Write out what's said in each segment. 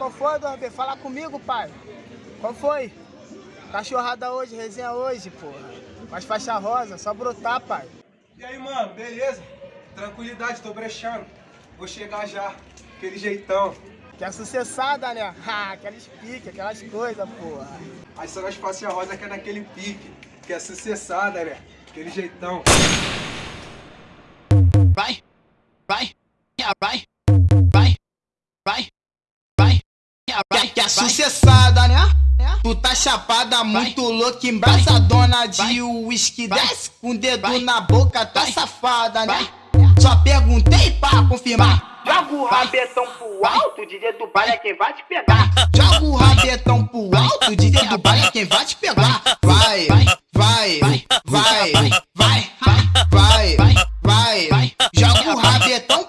qual foi, 2B? Fala comigo, pai. Qual foi? Cachorrada hoje, resenha hoje, porra. Mais faixa rosa, só brotar, pai. E aí, mano, beleza? Tranquilidade, tô brechando. Vou chegar já, aquele jeitão. Que é sucessada, né? Ha, aquelas piques, aquelas coisas, porra. Aí só nas faixas rosa que é naquele pique, que é sucessada, né? Aquele jeitão. Que é sucessada, né? Tu tá chapada, muito louca, embraçadona de uísque. Desce com o dedo na boca, tá safada, né? Só perguntei pra confirmar. Joga o rabetão pro alto, DJ do baile é quem vai te pegar. Joga o rabetão pro alto, DJ do baile é quem vai te pegar. Vai, vai, vai, vai, vai, vai, vai. Joga o rabetão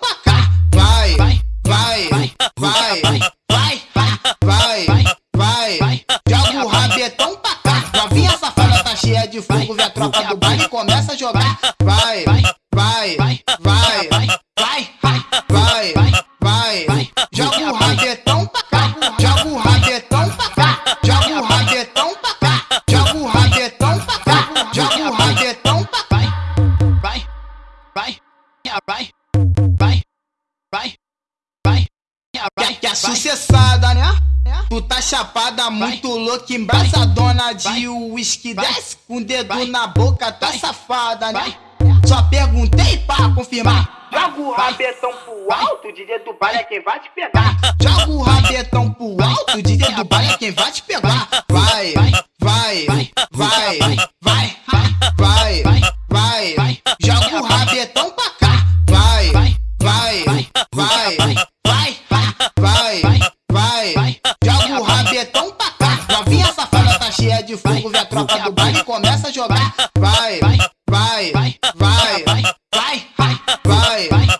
Joga o rabetão pra cá. Novinha safada tá cheia de fogo, vê a tropa do baile e começa a jogar. Vai, vai, vai, vai, vai, vai, vai. Joga o rabetão pra cá. Joga o rabetão pra cá. Joga o rabetão pra cá. Joga o rabetão pra cá. Joga o rabetão pra cá. vai, vai, vai, vai, vai, vai, vai, Que é sucessada, né? Tu tá chapada, muito louca, embraçadona de uísque. Desce com o dedo na boca, tá safada, né? Só perguntei pra confirmar. Joga o rabetão pro alto, DJ do baile é quem vai te pegar. Joga o rabetão pro alto, DJ do baile é quem vai te pegar. Vai, vai, vai, vai, vai, é de fogo, vem a tropa do baile começa a jogar. Vai, vai, vai, vai, vai, vai, vai, vai.